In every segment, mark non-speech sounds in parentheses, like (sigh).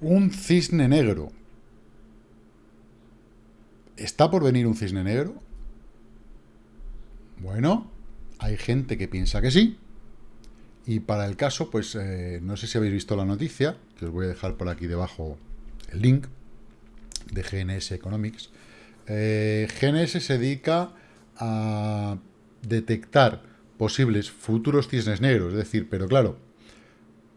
Un cisne negro. ¿Está por venir un cisne negro? Bueno, hay gente que piensa que sí. Y para el caso, pues eh, no sé si habéis visto la noticia, que os voy a dejar por aquí debajo el link de GNS Economics. Eh, GNS se dedica a detectar posibles futuros cisnes negros, es decir, pero claro,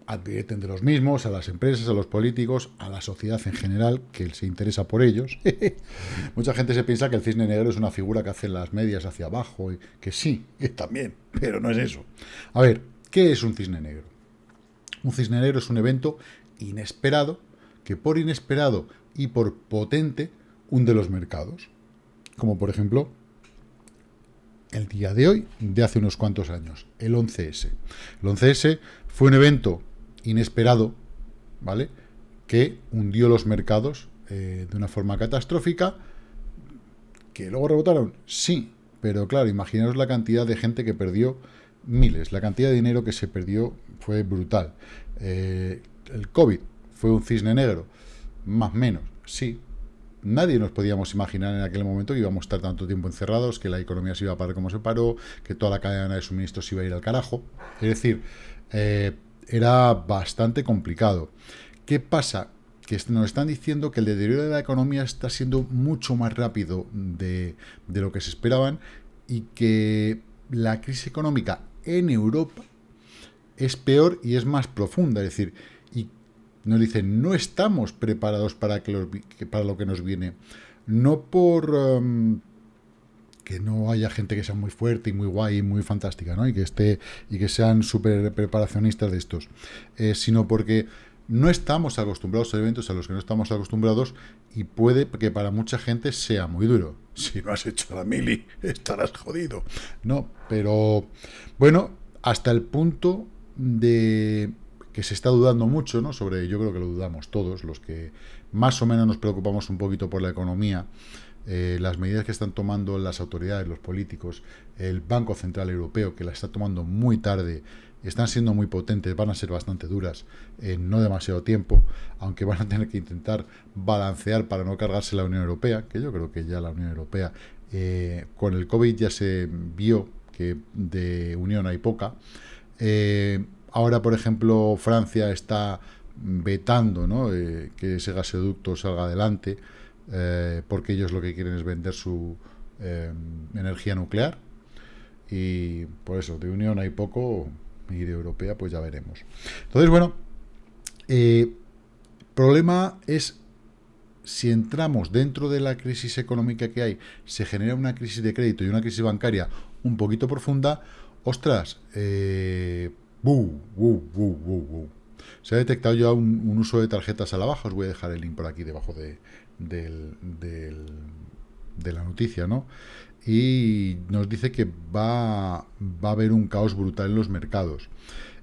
advierten de los mismos, a las empresas, a los políticos, a la sociedad en general, que se interesa por ellos. (laughs) Mucha gente se piensa que el cisne negro es una figura que hace las medias hacia abajo, y que sí, que (laughs) también, pero no es eso. A ver, ¿qué es un cisne negro? Un cisne negro es un evento inesperado, que por inesperado y por potente hunde los mercados. Como por ejemplo, el día de hoy, de hace unos cuantos años, el 11S. El 11S fue un evento inesperado, ¿vale? Que hundió los mercados eh, de una forma catastrófica. ¿Que luego rebotaron? Sí, pero claro, imaginaos la cantidad de gente que perdió miles. La cantidad de dinero que se perdió fue brutal. Eh, el COVID fue un cisne negro, más o menos, sí. Nadie nos podíamos imaginar en aquel momento que íbamos a estar tanto tiempo encerrados, que la economía se iba a parar como se paró, que toda la cadena de suministros iba a ir al carajo. Es decir, eh, era bastante complicado. ¿Qué pasa? Que nos están diciendo que el deterioro de la economía está siendo mucho más rápido de, lo que se esperaban y que la crisis económica en Europa es peor y es más profunda. Es decir, y nos dicen, no estamos preparados para, que lo que nos viene. No por... Um, que no haya gente que sea muy fuerte y muy guay y muy fantástica, ¿no? Y que esté y que sean súper preparacionistas de estos, eh, sino porque no estamos acostumbrados a eventos a los que no estamos acostumbrados y puede que para mucha gente sea muy duro. (laughs) Si no has hecho la mili, (laughs) estarás jodido. No, pero bueno, hasta el punto de que se está dudando mucho, ¿no? Sobre, yo creo que lo dudamos todos, los que más o menos nos preocupamos un poquito por la economía, eh, las medidas que están tomando las autoridades, los políticos, el Banco Central Europeo, que la está tomando muy tarde, están siendo muy potentes, van a ser bastante duras en no demasiado tiempo, aunque van a tener que intentar balancear para no cargarse la Unión Europea, que yo creo que ya la Unión Europea, eh, con el COVID ya se vio que de unión hay poca. Eh, ahora, por ejemplo, Francia está vetando que ese gasoducto salga adelante. Eh, porque ellos lo que quieren es vender su eh, energía nuclear. Y por eso de Unión hay poco y de Europea pues ya veremos. Entonces, bueno, eh, problema es si entramos dentro de la crisis económica que hay, se genera una crisis de crédito y una crisis bancaria un poquito profunda, ostras, eh, se ha detectado ya un, uso de tarjetas a la baja, os voy a dejar el link por aquí debajo de, del, de la noticia, ¿no? Y nos dice que va, a haber un caos brutal en los mercados.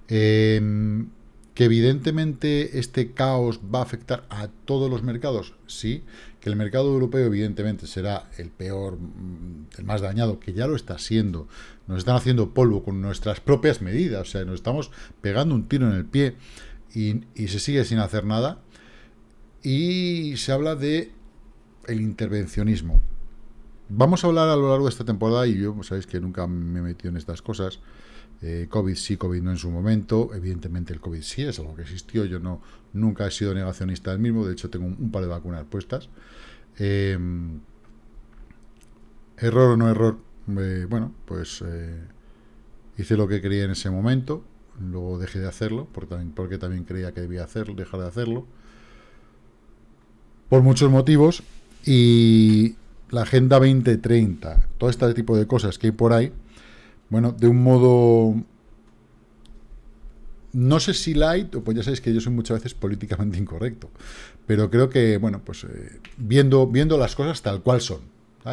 Em, que evidentemente este caos va a afectar a todos los mercados, sí, que el mercado europeo evidentemente será el peor, mm, el más dañado, que ya lo está siendo, nos están haciendo polvo con nuestras propias medidas, o sea, nos estamos pegando un tiro en el pie y se sigue sin hacer nada, y se habla de el intervencionismo. Vamos a hablar a lo largo de esta temporada, y yo, sabéis que nunca me he metido en estas cosas, eh, COVID sí, COVID no en su momento, evidentemente el COVID sí es algo que existió, yo no nunca he sido negacionista del mismo, de hecho tengo un, par de vacunas puestas. Em, error o no error, eh, bueno, pues eh, hice lo que quería en ese momento, luego dejé de hacerlo, porque también, porque también creía que debía hacerlo, dejar de hacerlo, por muchos motivos, y la Agenda 2030, todo este tipo de cosas que hay por ahí, bueno, de un modo, no sé si light, pues ya sabéis que yo soy muchas veces políticamente incorrecto, pero creo que, bueno, pues eh, viendo, viendo las cosas tal cual son,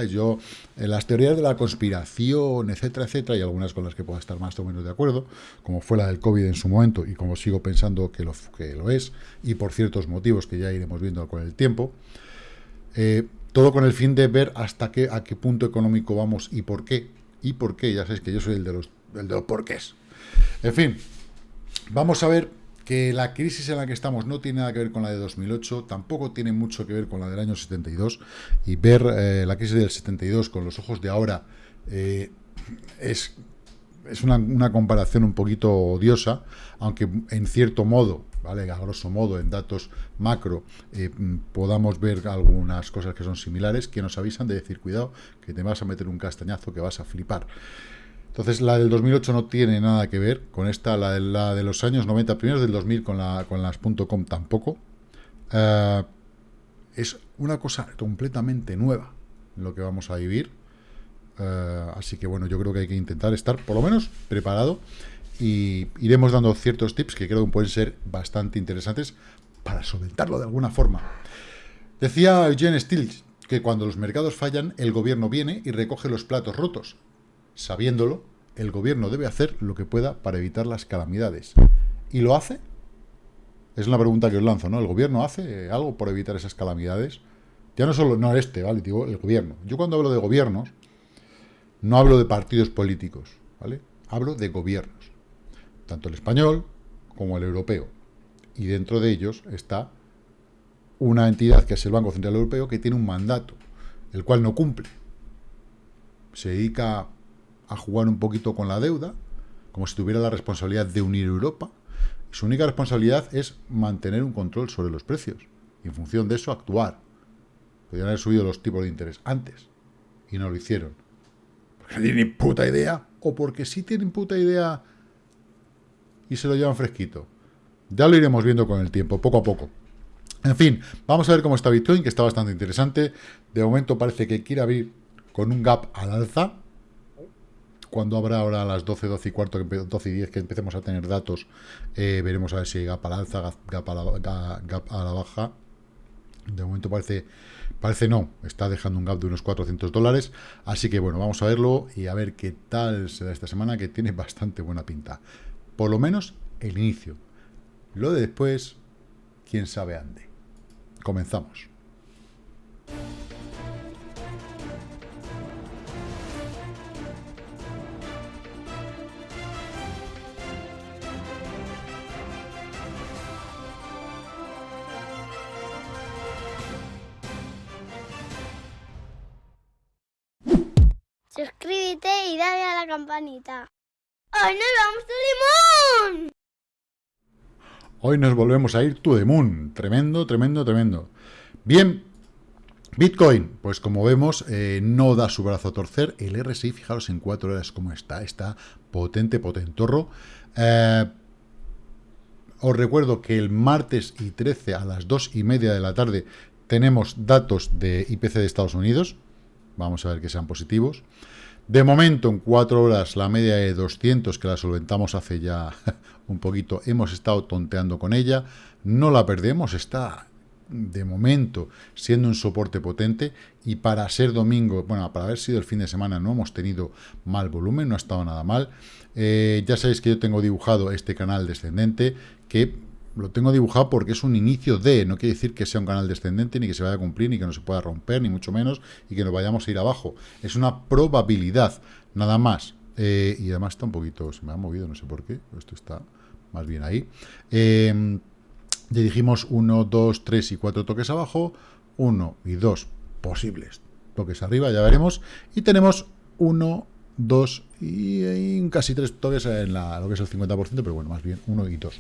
Yo, en las teorías de la conspiración, etcétera, etcétera, y algunas con las que puedo estar más o menos de acuerdo, como fue la del COVID en su momento, y como sigo pensando que lo, que lo es, y por ciertos motivos que ya iremos viendo con el tiempo, eh, todo con el fin de ver hasta qué, a qué punto económico vamos y por qué. Y por qué, ya sabéis que yo soy el de los, el de los porqués. En fin, vamos a ver que la crisis en la que estamos no tiene nada que ver con la de 2008, tampoco tiene mucho que ver con la del año 72, y ver eh, la crisis del 72 con los ojos de ahora eh, es, es una, comparación un poquito odiosa, aunque en cierto modo, ¿vale? a grosso modo, en datos macro, eh, podamos ver algunas cosas que son similares, que nos avisan de decir, cuidado, que te vas a meter un castañazo que vas a flipar. Entonces, la del 2008 no tiene nada que ver con esta, la de, la de los años 90, primeros del 2000 con, la, con las .com tampoco. Eh, es una cosa completamente nueva lo que vamos a vivir. Eh, así que bueno, yo creo que hay que intentar estar por lo menos preparado y iremos dando ciertos tips que creo que pueden ser bastante interesantes para solventarlo de alguna forma. Decía Eugene Stills que cuando los mercados fallan, el gobierno viene y recoge los platos rotos sabiéndolo, el gobierno debe hacer lo que pueda para evitar las calamidades. ¿Y lo hace? Es una pregunta que os lanzo, ¿no? ¿El gobierno hace algo por evitar esas calamidades? Ya no solo, no este, ¿vale? Digo, el gobierno. Yo cuando hablo de gobiernos, no hablo de partidos políticos, ¿vale? Hablo de gobiernos. Tanto el español como el europeo. Y dentro de ellos está una entidad que es el Banco Central Europeo que tiene un mandato, el cual no cumple. Se dedica a jugar un poquito con la deuda, como si tuviera la responsabilidad de unir Europa. Su única responsabilidad es mantener un control sobre los precios. Y en función de eso, actuar. Podrían haber subido los tipos de interés antes. Y no lo hicieron. Porque no tienen puta idea. O porque sí tienen puta idea y se lo llevan fresquito. Ya lo iremos viendo con el tiempo, poco a poco. En fin, vamos a ver cómo está Bitcoin, que está bastante interesante. De momento parece que quiere abrir con un gap al alza cuando habrá ahora a las 12, 12 y cuarto, 12 y 10 que empecemos a tener datos, eh, veremos a ver si gap a la alza, gap a la, baja. De momento parece, parece no, está dejando un gap de unos 400 dólares. Así que bueno, vamos a verlo y a ver qué tal será esta semana, que tiene bastante buena pinta. Por lo menos el inicio. Lo de después, quién sabe ande. Comenzamos. Suscríbete y dale a la campanita. ¡Hoy nos vamos a Moon! Hoy nos volvemos a ir to the moon. Tremendo, tremendo, tremendo. Bien, Bitcoin, pues como vemos, eh, no da su brazo a torcer. El RSI, fijaros en cuatro horas cómo está. Está potente, potentorro. Eh, os recuerdo que el martes y 13 a las 2 y media de la tarde tenemos datos de IPC de Estados Unidos. Vamos a ver que sean positivos. De momento, en cuatro horas, la media de 200, que la solventamos hace ya (laughs) un poquito, hemos estado tonteando con ella. No la perdemos, está de momento siendo un soporte potente y para ser domingo, bueno, para haber sido el fin de semana no hemos tenido mal volumen, no ha estado nada mal. Eh, ya sabéis que yo tengo dibujado este canal descendente que lo tengo dibujado porque es un inicio de, no quiere decir que sea un canal descendente, ni que se vaya a cumplir, ni que no se pueda romper, ni mucho menos, y que nos vayamos a ir abajo. Es una probabilidad, nada más. Eh, y además está un poquito, se me ha movido, no sé por qué, esto está más bien ahí. Eh, ya dijimos 1, 2, 3 y 4 toques abajo, 1 y 2 posibles toques arriba, ya veremos, y tenemos 1, 2 y, casi 3 toques en la, lo que es el 50%, pero bueno, más bien 1 y 2.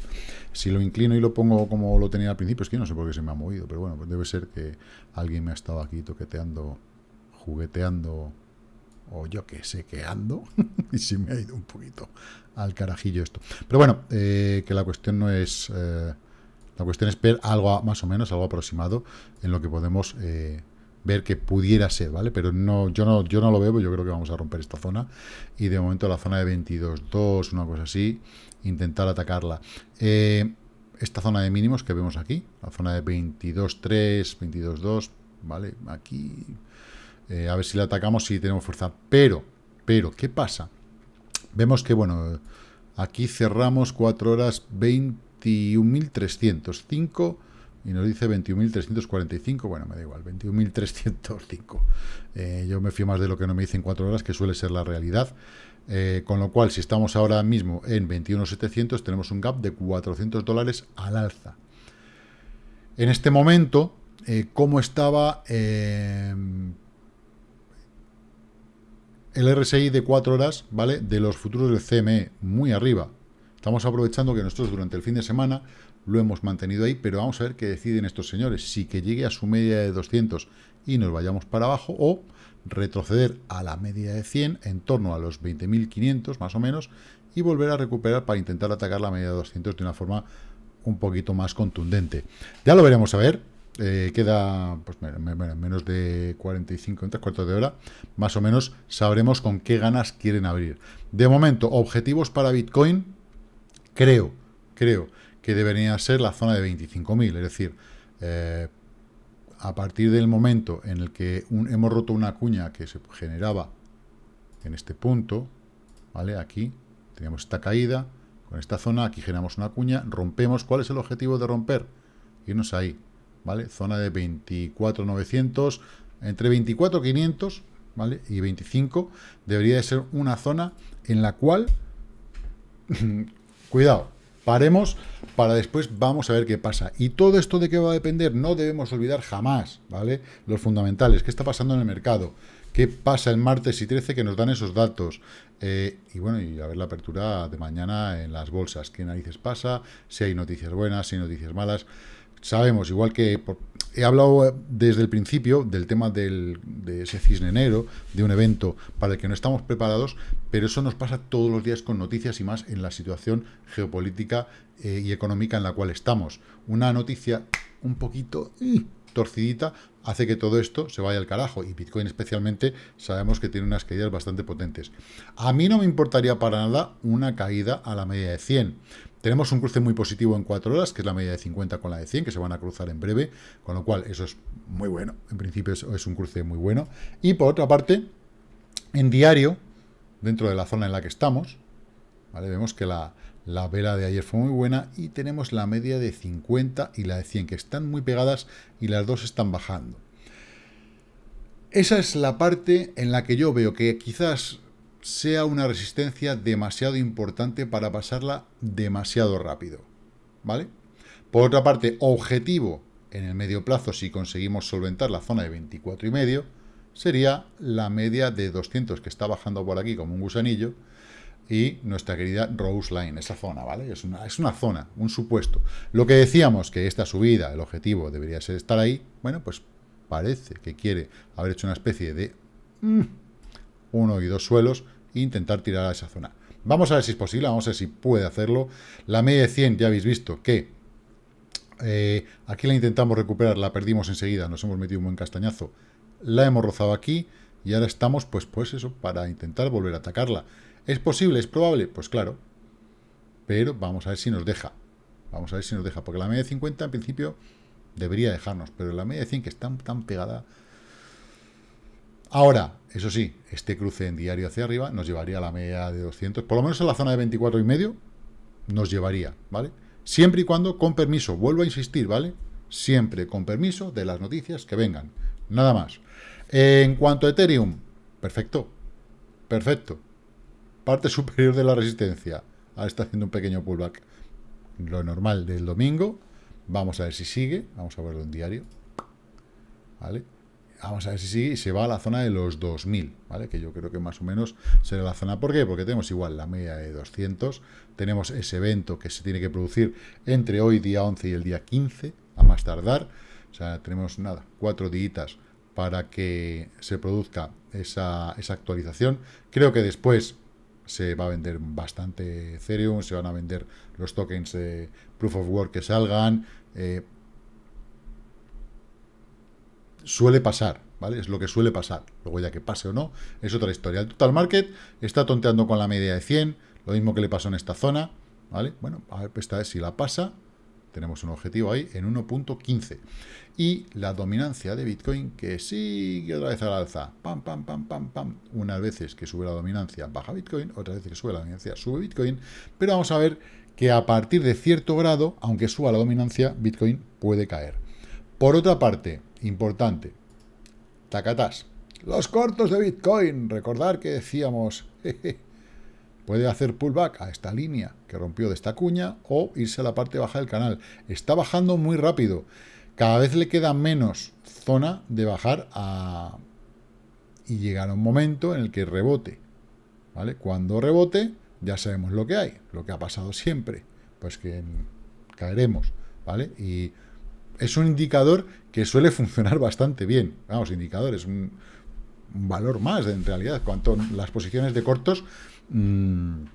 Si lo inclino y lo pongo como lo tenía al principio, es que no sé por qué se me ha movido, pero bueno, debe ser que alguien me ha estado aquí toqueteando, jugueteando, o yo que sé que ando, (laughs) y se me ha ido un poquito al carajillo esto. Pero bueno, eh, que la cuestión no es... Eh, la cuestión es ver algo más o menos, algo aproximado en lo que podemos... Eh, ver que pudiera ser, ¿vale? Pero no, yo no, yo no lo veo, yo creo que vamos a romper esta zona. Y de momento la zona de 22.2, una cosa así, intentar atacarla. Eh, esta zona de mínimos que vemos aquí, la zona de 22.3, 22.2, ¿vale? Aquí, eh, a ver si la atacamos, si tenemos fuerza. Pero, pero, ¿qué pasa? Vemos que, bueno, aquí cerramos 4 horas 21.305 y nos dice 21.345, bueno, me da igual, 21.305. Eh, yo me fío más de lo que no me dicen 4 horas, que suele ser la realidad. Eh, con lo cual, si estamos ahora mismo en 21.700, tenemos un gap de 400 dólares al alza. En este momento, eh, ¿cómo estaba el RSI de 4 horas, ¿vale? De los futuros del CME, muy arriba. Estamos aprovechando que nosotros durante el fin de semana lo hemos mantenido ahí, pero vamos a ver qué deciden estos señores, si que llegue a su media de 200 y nos vayamos para abajo, o retroceder a la media de 100 en torno a los 20.500 más o menos, y volver a recuperar para intentar atacar la media de 200 de una forma un poquito más contundente. Ya lo veremos a ver, eh, queda pues, menos de 45, en tres cuartos de hora, más o menos sabremos con qué ganas quieren abrir. De momento, objetivos para Bitcoin, creo, creo que debería ser la zona de 25.000, es decir, eh, a partir del momento en el que hemos roto una cuña que se generaba en este punto, ¿vale? Aquí tenemos esta caída, con esta zona, aquí generamos una cuña, rompemos, ¿cuál es el objetivo de romper? Irnos ahí, ¿vale? Zona de 24.900, entre 24.500, ¿vale? Y 25 debería de ser una zona en la cual, cuidado, Paremos para después vamos a ver qué pasa. Y todo esto de qué va a depender, no debemos olvidar jamás, ¿vale? Los fundamentales, qué está pasando en el mercado, qué pasa el martes y 13 que nos dan esos datos. Eh, y bueno, y a ver la apertura de mañana en las bolsas, qué narices pasa, si hay noticias buenas, si hay noticias malas. Sabemos, igual que he hablado desde el principio del tema de ese cisne negro, de un evento para el que no estamos preparados, pero eso nos pasa todos los días con noticias y más en la situación geopolítica eh, y económica en la cual estamos. Una noticia un poquito torcidita hace que todo esto se vaya al carajo, y Bitcoin especialmente sabemos que tiene unas caídas bastante potentes. A mí no me importaría para nada una caída a la media de 100, tenemos un cruce muy positivo en 4 horas, que es la media de 50 con la de 100, que se van a cruzar en breve, con lo cual eso es muy bueno. En principio es, es un cruce muy bueno. Y por otra parte, en diario, dentro de la zona en la que estamos, ¿vale? vemos que la, la vela de ayer fue muy buena y tenemos la media de 50 y la de 100, que están muy pegadas y las dos están bajando. Esa es la parte en la que yo veo que quizás sea una resistencia demasiado importante para pasarla demasiado rápido, ¿vale? Por otra parte, objetivo en el medio plazo, si conseguimos solventar la zona de 24 y medio, sería la media de 200 que está bajando por aquí como un gusanillo y nuestra querida Rose Line, esa zona, ¿vale? Es una, es una zona, un supuesto. Lo que decíamos que esta subida, el objetivo debería ser estar ahí, bueno, pues parece que quiere haber hecho una especie de mm, uno y dos suelos intentar tirar a esa zona. Vamos a ver si es posible, vamos a ver si puede hacerlo. La media de 100 ya habéis visto que eh, aquí la intentamos recuperar, la perdimos enseguida, nos hemos metido un buen castañazo, la hemos rozado aquí y ahora estamos, pues, pues eso, para intentar volver a atacarla. ¿Es posible? ¿Es probable? Pues claro, pero vamos a ver si nos deja. Vamos a ver si nos deja, porque la media de 50 en principio debería dejarnos, pero la media de 100 que está tan pegada Ahora, eso sí, este cruce en diario hacia arriba nos llevaría a la media de 200, por lo menos en la zona de 24 y medio nos llevaría, ¿vale? Siempre y cuando con permiso, vuelvo a insistir, ¿vale? Siempre con permiso de las noticias que vengan, nada más. En cuanto a Ethereum, perfecto, perfecto. Parte superior de la resistencia, ahora está haciendo un pequeño pullback. Lo normal del domingo, vamos a ver si sigue, vamos a verlo en diario, ¿vale? Vamos a ver si sigue y se va a la zona de los 2000, ¿vale? Que yo creo que más o menos será la zona. ¿Por qué? Porque tenemos igual la media de 200, tenemos ese evento que se tiene que producir entre hoy, día 11 y el día 15, a más tardar. O sea, tenemos, nada, cuatro días para que se produzca esa, esa actualización. Creo que después se va a vender bastante Ethereum, se van a vender los tokens Proof of Work que salgan, eh, suele pasar, ¿vale? Es lo que suele pasar. Luego ya que pase o no, es otra historia. El total market está tonteando con la media de 100, lo mismo que le pasó en esta zona, ¿vale? Bueno, a ver, esta vez si la pasa, tenemos un objetivo ahí en 1.15. Y la dominancia de Bitcoin que sigue otra vez al alza. Pam, pam, pam, pam, pam. Unas veces que sube la dominancia, baja Bitcoin. Otras veces que sube la dominancia, sube Bitcoin. Pero vamos a ver que a partir de cierto grado, aunque suba la dominancia, Bitcoin puede caer. Por otra parte, importante, tacatás, los cortos de Bitcoin, recordar que decíamos, puede hacer pullback a esta línea que rompió de esta cuña o irse a la parte baja del canal. Está bajando muy rápido. Cada vez le queda menos zona de bajar a... y llegar a un momento en el que rebote. ¿Vale? Cuando rebote, ya sabemos lo que hay, lo que ha pasado siempre, pues que caeremos, ¿vale? Y es un indicador que suele funcionar bastante bien. Vamos, indicador es un, valor más en realidad. Cuanto las posiciones de cortos... Mmm,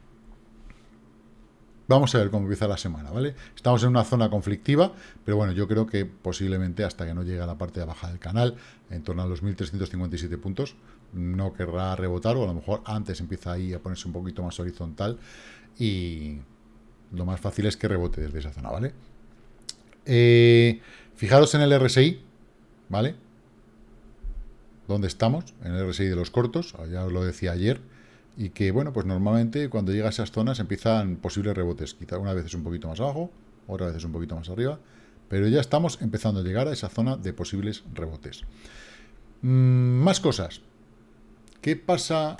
Vamos a ver cómo empieza la semana, ¿vale? Estamos en una zona conflictiva, pero bueno, yo creo que posiblemente hasta que no llegue a la parte de baja del canal, en torno a los 1.357 puntos, no querrá rebotar, o a lo mejor antes empieza ahí a ponerse un poquito más horizontal, y lo más fácil es que rebote desde esa zona, ¿vale? Eh, fijaros en el RSI, ¿vale? ¿Dónde estamos? En el RSI de los cortos, ya os lo decía ayer, y que, bueno, pues normalmente cuando llega a esas zonas empiezan posibles rebotes. Quizá una vez es un poquito más abajo, otra vez es un poquito más arriba, pero ya estamos empezando a llegar a esa zona de posibles rebotes. Mm, más cosas. ¿Qué pasa?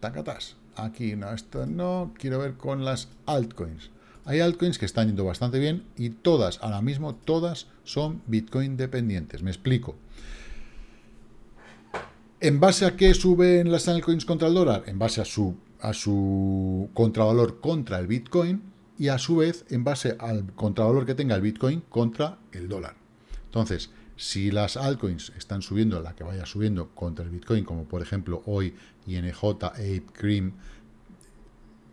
Tacatas. Aquí no, esto no. Quiero ver con las altcoins. Hay altcoins que están yendo bastante bien y todas, ahora mismo, todas son Bitcoin dependientes. Me explico. ¿En base a qué suben las altcoins contra el dólar? En base a su, a su contravalor contra el Bitcoin y a su vez en base al contravalor que tenga el Bitcoin contra el dólar. Entonces, si las altcoins están subiendo, la que vaya subiendo contra el Bitcoin, como por ejemplo hoy INJ, Ape, Cream,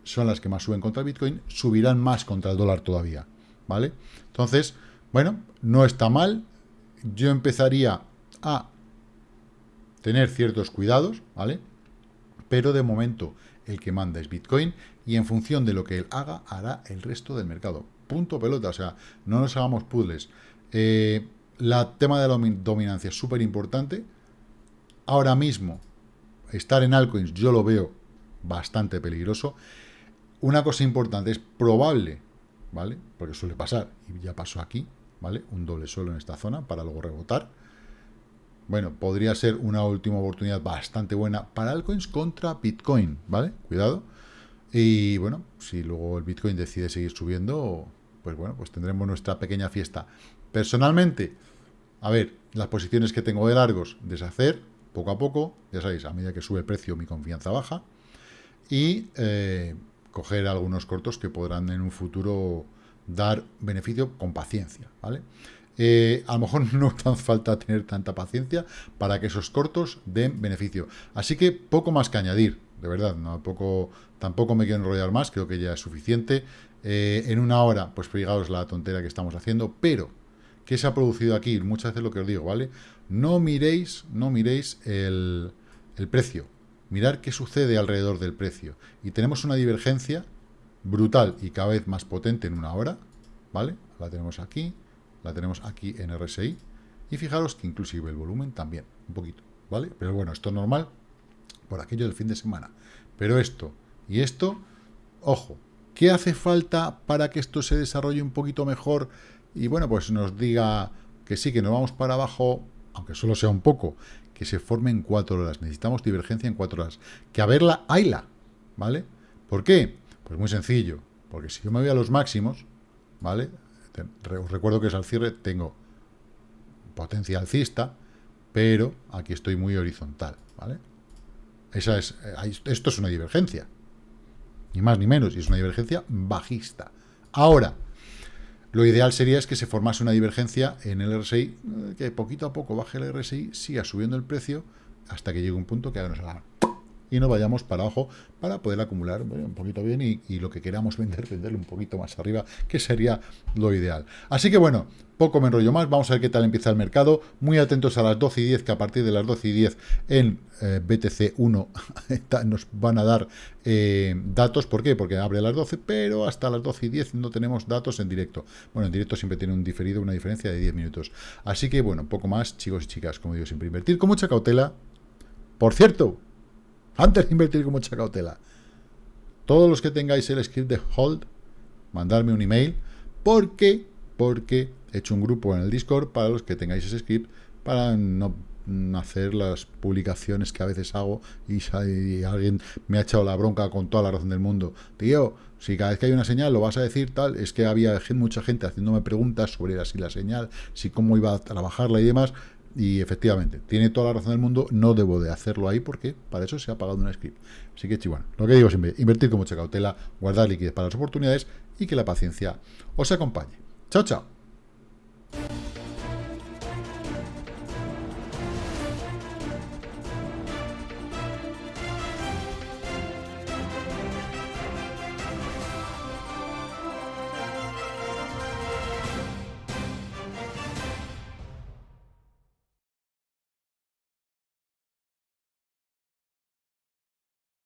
son las que más suben contra Bitcoin, subirán más contra el dólar todavía, ¿vale? Entonces, bueno, no está mal. Yo empezaría a tener ciertos cuidados, ¿vale? Pero de momento el que manda es Bitcoin y en función de lo que él haga, hará el resto del mercado. Punto pelota, o sea, no nos hagamos puzzles. Eh, la tema de la dominancia es súper importante. Ahora mismo, estar en altcoins yo lo veo bastante peligroso. Una cosa importante, es probable, ¿vale? Porque suele pasar, y ya pasó aquí, ¿vale? Un doble suelo en esta zona para luego rebotar bueno, podría ser una última oportunidad bastante buena para altcoins contra Bitcoin, ¿vale? Cuidado. Y bueno, si luego el Bitcoin decide seguir subiendo, pues bueno, pues tendremos nuestra pequeña fiesta. Personalmente, a ver, las posiciones que tengo de largos, deshacer poco a poco, ya sabéis, a medida que sube el precio mi confianza baja, y eh, coger algunos cortos que podrán en un futuro dar beneficio con paciencia, ¿vale? Eh, a lo mejor (laughs) no falta tener tanta paciencia para que esos cortos den beneficio. Así que poco más que añadir, de verdad, no, poco, tampoco me quiero enrollar más, creo que ya es suficiente. Eh, en una hora, pues fijaos la tontera que estamos haciendo, pero ¿qué se ha producido aquí? Muchas veces lo que os digo, ¿vale? No miréis, no miréis el, el precio, mirar qué sucede alrededor del precio. Y tenemos una divergencia brutal y cada vez más potente en una hora, ¿vale? La tenemos aquí, la tenemos aquí en RSI, y fijaros que inclusive el volumen también, un poquito, ¿vale? Pero bueno, esto es normal por aquello del fin de semana. Pero esto y esto, ojo, ¿qué hace falta para que esto se desarrolle un poquito mejor? Y bueno, pues nos diga que sí, que nos vamos para abajo, aunque solo sea un poco, que se forme en cuatro horas. Necesitamos divergencia en cuatro horas. Que a verla, hayla, ¿vale? ¿Por qué? Pues muy sencillo, porque si yo me voy a los máximos, ¿vale? Os recuerdo que es al cierre, tengo potencia alcista, pero aquí estoy muy horizontal, ¿vale? Esa es, eh, esto es una divergencia, ni más ni menos, y es una divergencia bajista. Ahora, lo ideal sería es que se formase una divergencia en el RSI, eh, que poquito a poco baje el RSI, siga subiendo el precio, hasta que llegue un punto que haga nos haga y no vayamos para abajo para poder acumular un poquito bien y, lo que queramos vender, venderlo un poquito más arriba, que sería lo ideal. Así que bueno, poco me enrollo más, vamos a ver qué tal empieza el mercado, muy atentos a las 12 y 10, que a partir de las 12 y 10 en eh, BTC 1 (laughs) nos van a dar eh, datos, ¿por qué? Porque abre a las 12, pero hasta las 12 y 10 no tenemos datos en directo. Bueno, en directo siempre tiene un diferido, una diferencia de 10 minutos. Así que bueno, poco más, chicos y chicas, como digo, siempre invertir con mucha cautela. Por cierto, antes de invertir con mucha cautela. Todos los que tengáis el script de hold, mandarme un email, porque, porque he hecho un grupo en el Discord para los que tengáis ese script, para no hacer las publicaciones que a veces hago y, alguien me ha echado la bronca con toda la razón del mundo. Tío, si cada vez que hay una señal lo vas a decir tal, es que había mucha gente haciéndome preguntas sobre así la señal, si cómo iba a trabajarla y demás, y efectivamente, tiene toda la razón del mundo, no debo de hacerlo ahí porque para eso se ha pagado un script. Así que, bueno, lo que digo siempre, invertir con mucha cautela, guardar liquidez para las oportunidades y que la paciencia os acompañe. Chao, chao.